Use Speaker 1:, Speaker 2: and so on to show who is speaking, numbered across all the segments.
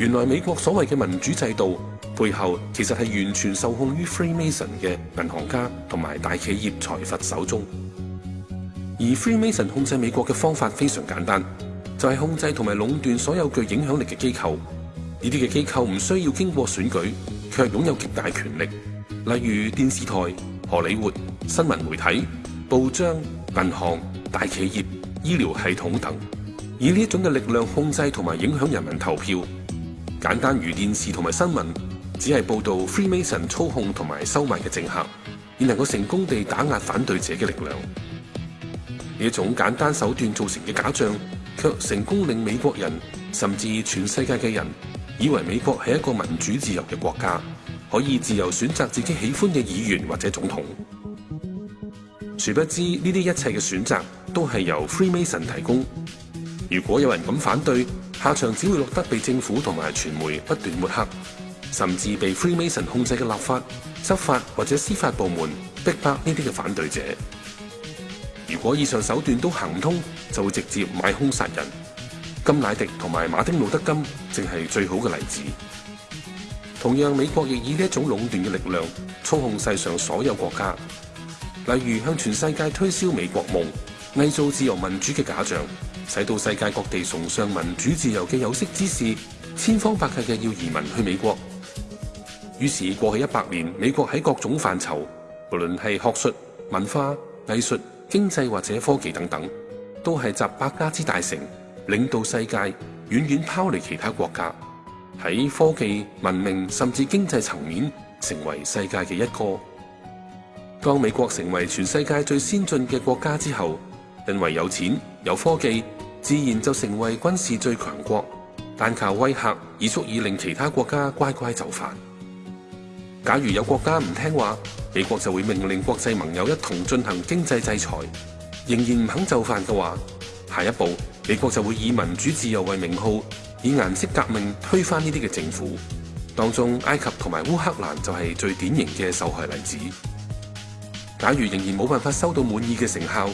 Speaker 1: 原來美國所謂嘅民主制度背後，其實係完全受控於 Freemason 嘅銀行家同埋大企業財阀手中。而 Freemason 控制美國嘅方法非常簡單，就係控制同埋壟斷所有具影響力嘅機構。呢啲嘅機構唔需要經過選舉，卻擁有極大權力，例如電視台、荷里活、新聞媒體、報章、銀行、大企業、醫療系統等。以呢一種嘅力量控制同埋影響人民投票。簡單如電視同埋新聞，只係報導 Freemason 操控同埋收買嘅政客，而能夠成功地打壓反對者嘅力量。呢種簡單手段造成嘅假象，卻成功令美國人甚至全世界嘅人，以為美國係一個民主自由嘅國家，可以自由選擇自己喜歡嘅議員或者總統。殊不知呢啲一切嘅選擇，都係由 Freemason 提供。如果有人咁反對，下场只会落得被政府同埋传媒不断抹黑，甚至被 Free Mason 控制嘅立法、执法或者司法部门逼迫呢啲嘅反对者。如果以上手段都行唔通，就会直接买凶杀人。金乃迪同埋马丁路德金正系最好嘅例子。同样，美国亦以呢一种垄断嘅力量操控世上所有国家，例如向全世界推销美国梦，伪造自由民主嘅假象。使到世界各地崇尚民主自由嘅有识之士，千方百计嘅要移民去美国。于是过去一百年，美国喺各种范畴，无论系学术、文化、艺术、经济或者科技等等，都系集百家之大成，领导世界，远远抛离其他国家。喺科技、文明甚至经济层面，成为世界嘅一个。当美国成为全世界最先进嘅国家之后，因为有钱、有科技。自然就成为军事最强国，但靠威吓已足以令其他国家乖乖就范。假如有国家唔听话，美国就会命令国际盟友一同进行经济制裁。仍然唔肯就范嘅话，下一步美国就会以民主自由为名号，以颜色革命推翻呢啲嘅政府。当中埃及同埋乌克兰就系最典型嘅受害例子。假如仍然冇办法收到满意嘅成效，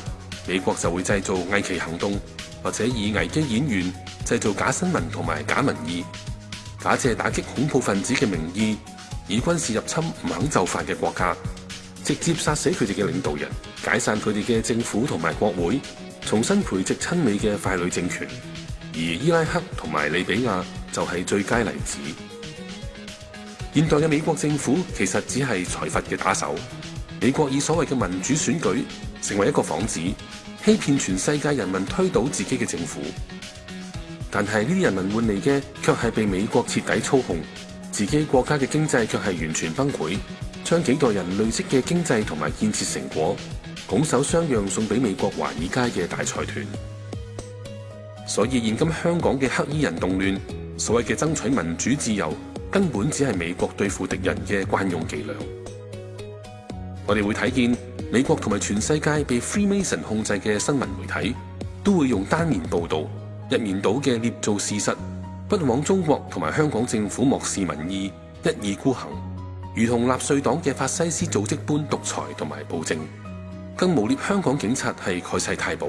Speaker 1: 美国就会制造危机行动。或者以危机演员制造假新闻同埋假民意，假借打击恐怖分子嘅名义，以军事入侵唔肯就范嘅国家，直接杀死佢哋嘅领导人，解散佢哋嘅政府同埋国会，重新培植亲美嘅傀儡政权。而伊拉克同埋利比亚就系最佳例子。现代嘅美国政府其实只系财阀嘅打手，美国以所谓嘅民主选举成为一个幌子。欺骗全世界人民推倒自己嘅政府，但系呢啲人民换嚟嘅却系被美国彻底操控，自己国家嘅经济却系完全崩溃，将几代人累积嘅经济同埋建设成果拱手相让送俾美国华尔街嘅大财团。所以现今香港嘅黑衣人动乱，所谓嘅争取民主自由，根本只系美国对付敌人嘅惯用伎俩。我哋会睇见美国同埋全世界被 Freemason 控制嘅新闻媒体，都会用单面报道，一面倒嘅捏造事实，不枉中国同埋香港政府漠视民意，一意孤行，如同纳粹党嘅法西斯组织般独裁同埋暴政，更诬蔑香港警察系盖世太保，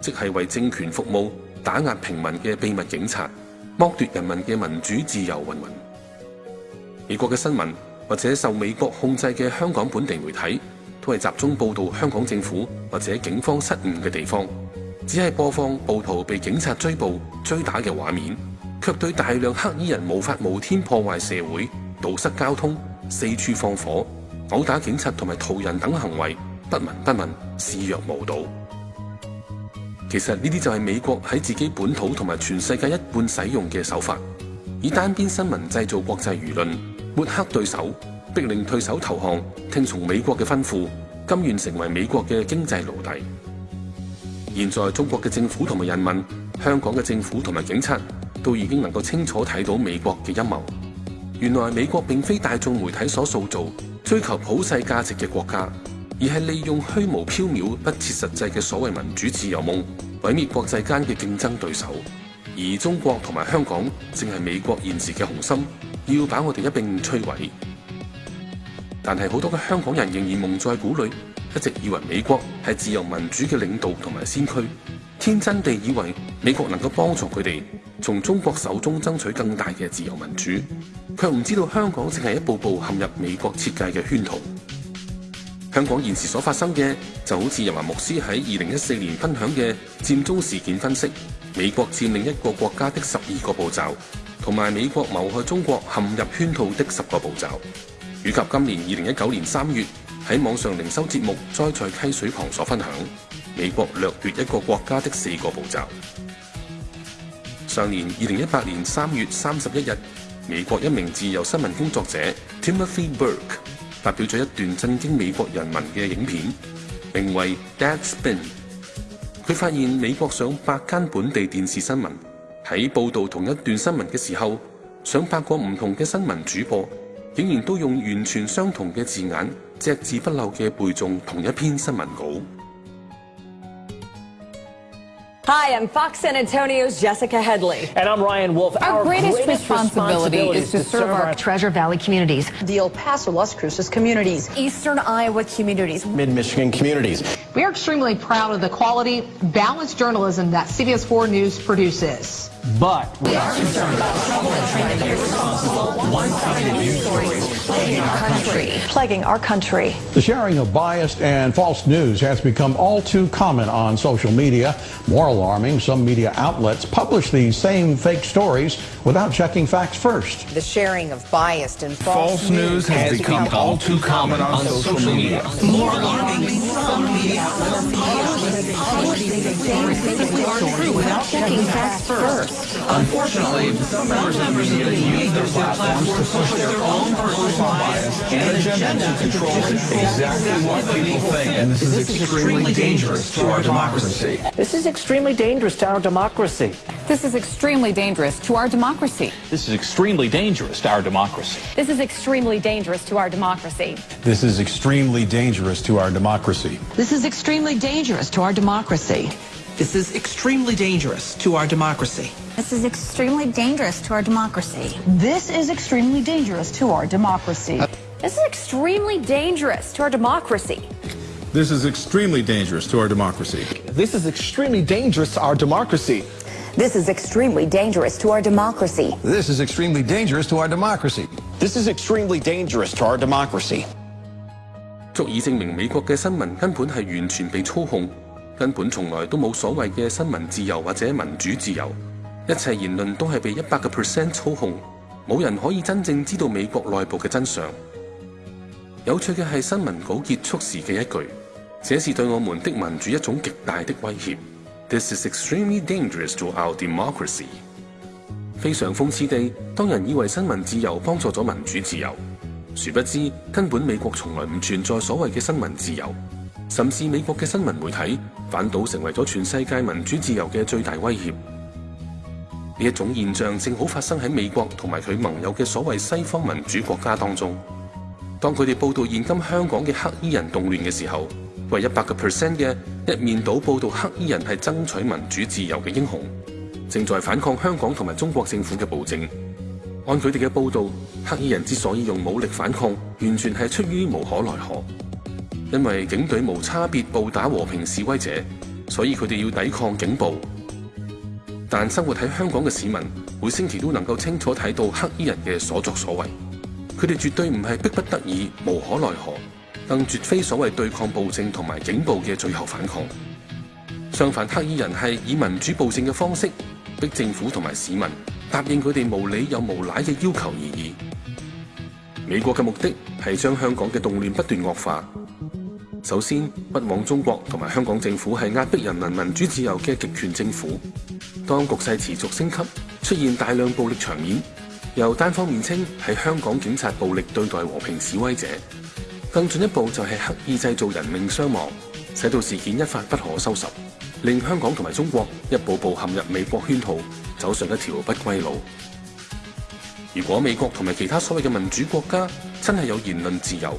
Speaker 1: 即系为政权服务打压平民嘅秘密警察，剥夺人民嘅民主自由云云。美国嘅新闻。或者受美國控制嘅香港本地媒體，都係集中報導香港政府或者警方失誤嘅地方，只係播放暴徒被警察追捕、追打嘅畫面，卻對大量黑衣人無法無天破壞社會、堵塞交通、四處放火、殴打警察同埋途人等行為不聞不問、視若無睹。其實呢啲就係美國喺自己本土同埋全世界一半使用嘅手法，以單邊新聞製造國際輿論。抹黑对手，逼令退守投降，听从美国嘅吩咐，甘愿成为美国嘅经济奴隶。现在，中国嘅政府同埋人民，香港嘅政府同埋警察，都已经能够清楚睇到美国嘅阴谋。原来美国并非大众媒体所塑造、追求普世价值嘅国家，而系利用虚无缥缈、不切实际嘅所谓民主自由梦，毁灭国际间嘅竞争对手。而中国同埋香港，正系美国现时嘅雄心。要把我哋一并摧毁，但系好多嘅香港人仍然蒙在鼓里，一直以为美国系自由民主嘅领导同埋先驱，天真地以为美国能够帮助佢哋从中国手中争取更大嘅自由民主，却唔知道香港正系一步步陷入美国设计嘅圈套。香港现时所发生嘅，就好似尤文牧师喺二零一四年分享嘅占中事件分析：美国占领一个国家的十二个步骤。同埋美國謀害中國陷入圈套的十個步驟，以及今年二零一九年三月喺網上零修節目《栽在溪水旁》所分享美國掠奪一個國家的四個步驟。上年二零一八年三月三十一日，美國一名自由新聞工作者 Timothy Burke 發表咗一段震驚美國人民嘅影片，名為《Deadspin》。佢發現美國上百間本地電視新聞。喺報道同一段新聞嘅時候，想發覺唔同嘅新聞主播，竟然都用完全相同嘅字眼，隻字不漏嘅背中同一篇新聞稿。
Speaker 2: Hi, I'm Fox San Antonio's Jessica Headley,
Speaker 3: and I'm Ryan Wolf.
Speaker 4: Our greatest responsibility is to serve our
Speaker 5: Treasure Valley communities,
Speaker 6: the El Paso, Las Cruces communities,
Speaker 7: Eastern Iowa communities,
Speaker 3: Mid Michigan communities.
Speaker 8: We are extremely proud of the quality, balanced journalism that CBS4 News produces.
Speaker 3: But
Speaker 9: we are concerned about trouble and trying to be responsible. One-sided news stories plaguing our country.
Speaker 10: Plaguing our country.
Speaker 11: The sharing of biased and false news has become all too common on social media. More alarming, some media outlets publish these same fake stories without checking facts first.
Speaker 12: The sharing of biased and false,
Speaker 13: false news has, has become, become, all too common on, social, social media.
Speaker 9: media. More alarming, some media outlets publish these same fake stories without checking facts first.
Speaker 13: Unfortunately, some members of the media use their platforms to push their own personal bias and agenda to control exactly what people think, and this is extremely dangerous to our democracy.
Speaker 3: This is extremely dangerous to our democracy.
Speaker 4: This is extremely dangerous to our democracy.
Speaker 14: This is extremely dangerous to our democracy.
Speaker 15: This is extremely dangerous to our democracy.
Speaker 16: This is extremely dangerous to our democracy.
Speaker 17: This is extremely dangerous to our democracy.
Speaker 18: This is extremely dangerous to our democracy.
Speaker 19: This is extremely dangerous to our democracy.
Speaker 20: This is extremely dangerous to our democracy.
Speaker 15: This is extremely dangerous to our democracy.
Speaker 16: This is extremely dangerous to our democracy.
Speaker 3: This is extremely dangerous to our democracy.
Speaker 21: This is extremely dangerous to our democracy.
Speaker 22: This is extremely dangerous to our democracy.
Speaker 23: This is extremely dangerous to our democracy.
Speaker 1: 足以證明美國嘅新聞根本係完全被操控。根本从来都冇所谓嘅新闻自由或者民主自由，一切言论都系被一百个 percent 操控，冇人可以真正知道美国内部嘅真相。有趣嘅系新闻稿结束时嘅一句：，这是对我们的民主一种极大的威胁。This is extremely dangerous to our democracy。非常讽刺地，当人以为新闻自由帮助咗民主自由，殊不知根本美国从来唔存在所谓嘅新闻自由。甚至美国嘅新闻媒体反倒成为咗全世界民主自由嘅最大威胁。呢一种现象正好发生喺美国同埋佢盟友嘅所谓西方民主国家当中。当佢哋报道现今香港嘅黑衣人动乱嘅时候，为一百个 percent 嘅一面倒报道黑衣人系争取民主自由嘅英雄，正在反抗香港同埋中国政府嘅暴政。按佢哋嘅报道，黑衣人之所以用武力反抗，完全系出于无可奈何。因為警隊無差別暴打和平示威者，所以佢哋要抵抗警暴。但生活喺香港嘅市民，每星期都能夠清楚睇到黑衣人嘅所作所為。佢哋絕對唔係迫不得已、無可奈何，更絕非所謂對抗暴政同埋警暴嘅最後反抗。相反，黑衣人係以民主暴政嘅方式逼政府同埋市民答應佢哋無理又無賴嘅要求而已。美國嘅目的係將香港嘅動亂不斷惡化。首先，不枉中国同埋香港政府系压迫人民民主自由嘅极权政府。当局势持续升级，出现大量暴力场面，由单方面称系香港警察暴力对待和平示威者，更进一步就系刻意制造人命伤亡，使到事件一发不可收拾，令香港同埋中国一步步陷入美国圈套，走上一条不归路。如果美国同埋其他所谓嘅民主国家真系有言论自由，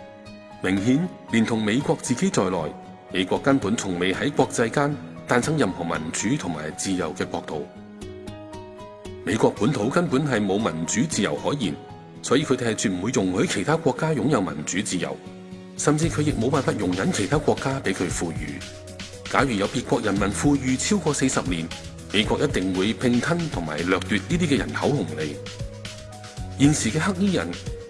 Speaker 1: 明显连同美国自己在内，美国根本从未喺国际间诞生任何民主同埋自由嘅国度。美国本土根本系冇民主自由可言，所以佢哋系绝唔会容许其他国家拥有民主自由，甚至佢亦冇办法容忍其他国家俾佢富裕。假如有别国人民富裕超过四十年，美国一定会拼吞同埋掠夺呢啲嘅人口红利。现时嘅黑衣人。